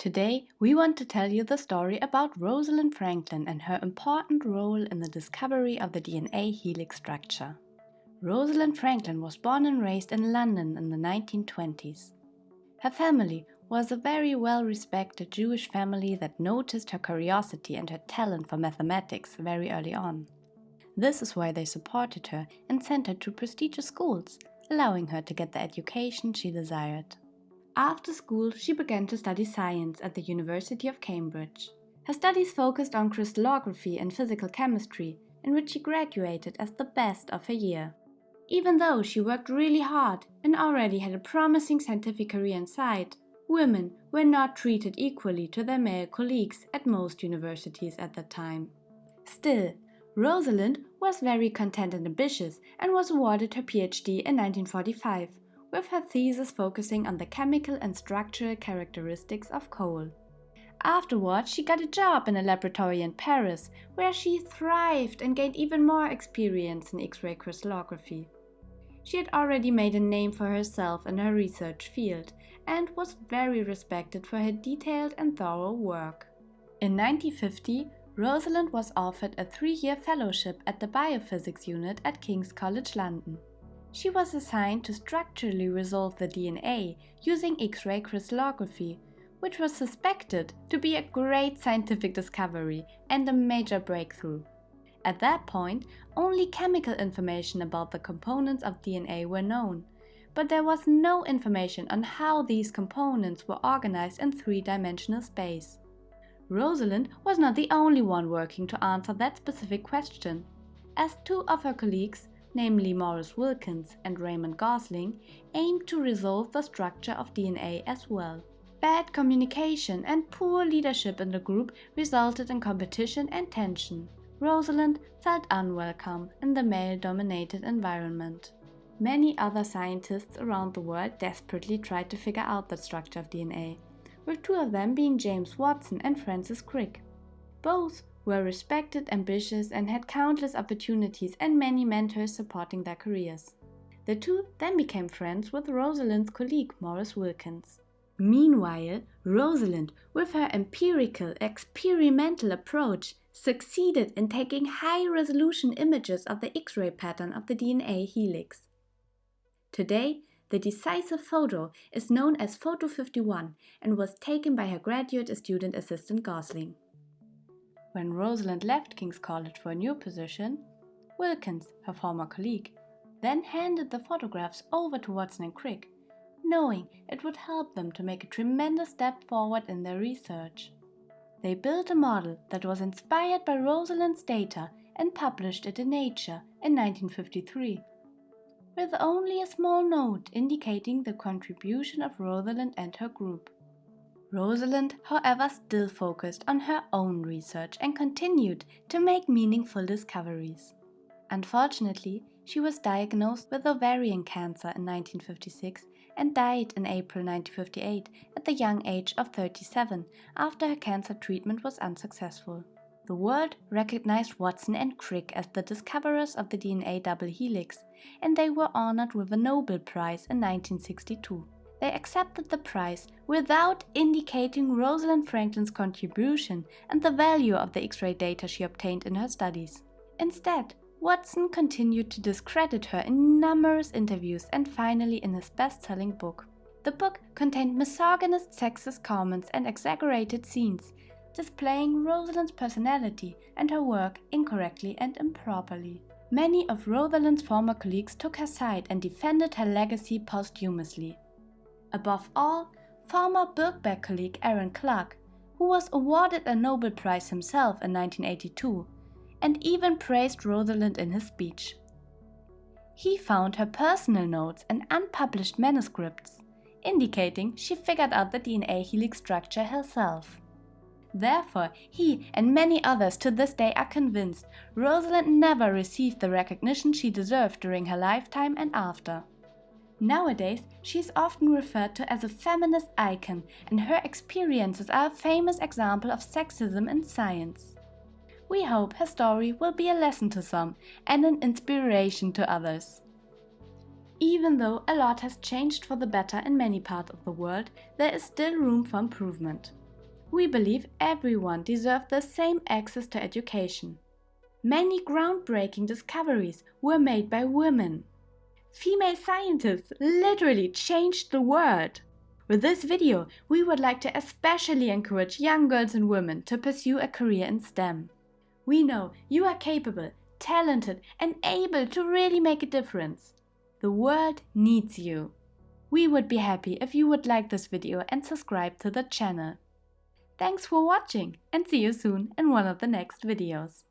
Today, we want to tell you the story about Rosalind Franklin and her important role in the discovery of the DNA helix structure. Rosalind Franklin was born and raised in London in the 1920s. Her family was a very well-respected Jewish family that noticed her curiosity and her talent for mathematics very early on. This is why they supported her and sent her to prestigious schools, allowing her to get the education she desired. After school, she began to study science at the University of Cambridge. Her studies focused on crystallography and physical chemistry, in which she graduated as the best of her year. Even though she worked really hard and already had a promising scientific career in sight, women were not treated equally to their male colleagues at most universities at that time. Still, Rosalind was very content and ambitious and was awarded her PhD in 1945 with her thesis focusing on the chemical and structural characteristics of coal. Afterwards, she got a job in a laboratory in Paris, where she thrived and gained even more experience in X-ray crystallography. She had already made a name for herself in her research field and was very respected for her detailed and thorough work. In 1950, Rosalind was offered a three-year fellowship at the Biophysics Unit at King's College London. She was assigned to structurally resolve the DNA using X-ray crystallography, which was suspected to be a great scientific discovery and a major breakthrough. At that point, only chemical information about the components of DNA were known, but there was no information on how these components were organized in three-dimensional space. Rosalind was not the only one working to answer that specific question, as two of her colleagues namely Maurice Wilkins and Raymond Gosling, aimed to resolve the structure of DNA as well. Bad communication and poor leadership in the group resulted in competition and tension. Rosalind felt unwelcome in the male-dominated environment. Many other scientists around the world desperately tried to figure out the structure of DNA, with two of them being James Watson and Francis Crick. Both were respected, ambitious, and had countless opportunities and many mentors supporting their careers. The two then became friends with Rosalind's colleague Maurice Wilkins. Meanwhile, Rosalind, with her empirical, experimental approach, succeeded in taking high-resolution images of the X-ray pattern of the DNA helix. Today, the decisive photo is known as Photo 51 and was taken by her graduate student assistant Gosling. When Rosalind left King's College for a new position, Wilkins, her former colleague, then handed the photographs over to Watson and Crick, knowing it would help them to make a tremendous step forward in their research. They built a model that was inspired by Rosalind's data and published it in Nature in 1953, with only a small note indicating the contribution of Rosalind and her group. Rosalind, however, still focused on her own research and continued to make meaningful discoveries. Unfortunately, she was diagnosed with ovarian cancer in 1956 and died in April 1958 at the young age of 37 after her cancer treatment was unsuccessful. The world recognized Watson and Crick as the discoverers of the DNA double helix, and they were honored with a Nobel Prize in 1962 they accepted the prize without indicating Rosalind Franklin's contribution and the value of the X-ray data she obtained in her studies. Instead, Watson continued to discredit her in numerous interviews and finally in his best-selling book. The book contained misogynist sexist comments and exaggerated scenes, displaying Rosalind's personality and her work incorrectly and improperly. Many of Rosalind's former colleagues took her side and defended her legacy posthumously. Above all, former Birkbeck colleague Aaron Klug, who was awarded a Nobel Prize himself in 1982, and even praised Rosalind in his speech. He found her personal notes and unpublished manuscripts, indicating she figured out the DNA helix structure herself. Therefore, he and many others to this day are convinced Rosalind never received the recognition she deserved during her lifetime and after. Nowadays, she is often referred to as a feminist icon and her experiences are a famous example of sexism in science. We hope her story will be a lesson to some and an inspiration to others. Even though a lot has changed for the better in many parts of the world, there is still room for improvement. We believe everyone deserves the same access to education. Many groundbreaking discoveries were made by women. Female scientists literally changed the world. With this video, we would like to especially encourage young girls and women to pursue a career in STEM. We know you are capable, talented and able to really make a difference. The world needs you. We would be happy if you would like this video and subscribe to the channel. Thanks for watching and see you soon in one of the next videos.